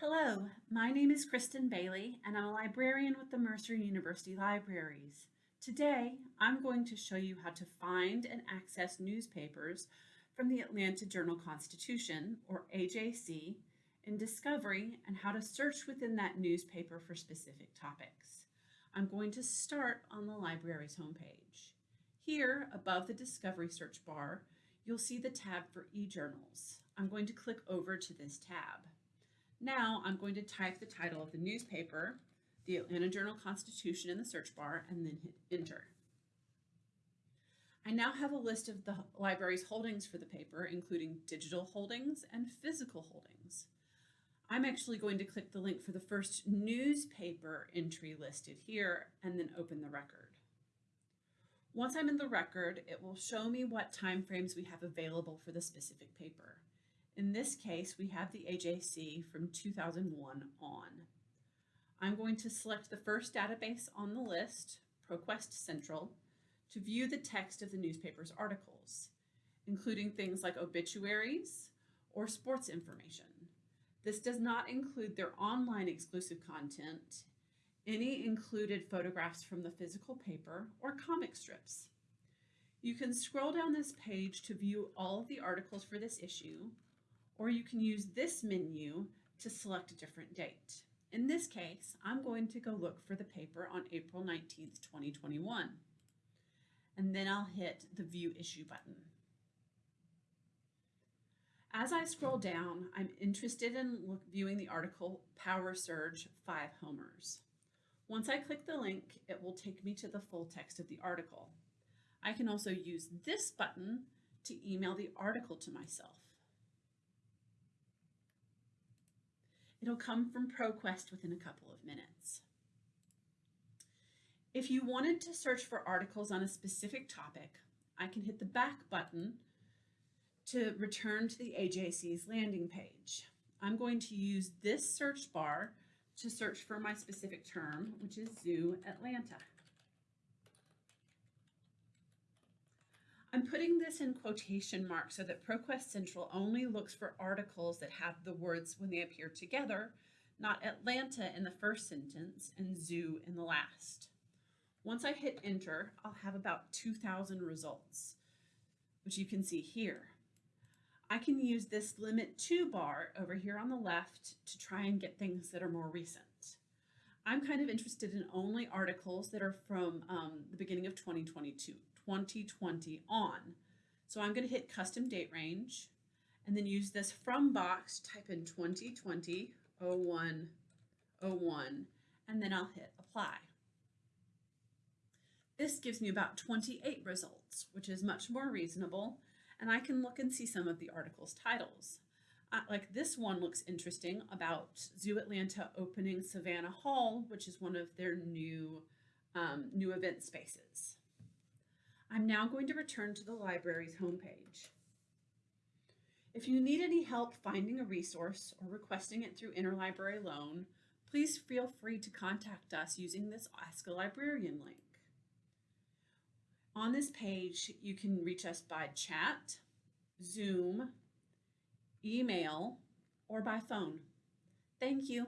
Hello, my name is Kristen Bailey and I'm a librarian with the Mercer University Libraries. Today, I'm going to show you how to find and access newspapers from the Atlanta Journal-Constitution, or AJC, in Discovery and how to search within that newspaper for specific topics. I'm going to start on the library's homepage. Here, above the Discovery search bar, you'll see the tab for e-journals. I'm going to click over to this tab. Now I'm going to type the title of the newspaper, the Atlanta Journal-Constitution in the search bar, and then hit enter. I now have a list of the library's holdings for the paper, including digital holdings and physical holdings. I'm actually going to click the link for the first newspaper entry listed here and then open the record. Once I'm in the record, it will show me what timeframes we have available for the specific paper. In this case, we have the AJC from 2001 on. I'm going to select the first database on the list, ProQuest Central, to view the text of the newspaper's articles, including things like obituaries or sports information. This does not include their online exclusive content, any included photographs from the physical paper, or comic strips. You can scroll down this page to view all of the articles for this issue, or you can use this menu to select a different date. In this case, I'm going to go look for the paper on April 19th, 2021. And then I'll hit the View Issue button. As I scroll down, I'm interested in look, viewing the article Power Surge 5 Homers. Once I click the link, it will take me to the full text of the article. I can also use this button to email the article to myself. It'll come from ProQuest within a couple of minutes. If you wanted to search for articles on a specific topic, I can hit the back button to return to the AJC's landing page. I'm going to use this search bar to search for my specific term, which is Zoo Atlanta. I'm putting this in quotation marks so that ProQuest Central only looks for articles that have the words when they appear together, not Atlanta in the first sentence and zoo in the last. Once I hit enter, I'll have about 2,000 results, which you can see here. I can use this limit to bar over here on the left to try and get things that are more recent. I'm kind of interested in only articles that are from um, the beginning of 2022. 2020 on. So I'm going to hit custom date range and then use this from box, type in 2020 01 01, and then I'll hit apply. This gives me about 28 results, which is much more reasonable, and I can look and see some of the article's titles. Uh, like this one looks interesting about Zoo Atlanta opening Savannah Hall, which is one of their new, um, new event spaces. I'm now going to return to the library's homepage. If you need any help finding a resource or requesting it through interlibrary loan, please feel free to contact us using this Ask a Librarian link. On this page, you can reach us by chat, Zoom, email, or by phone. Thank you.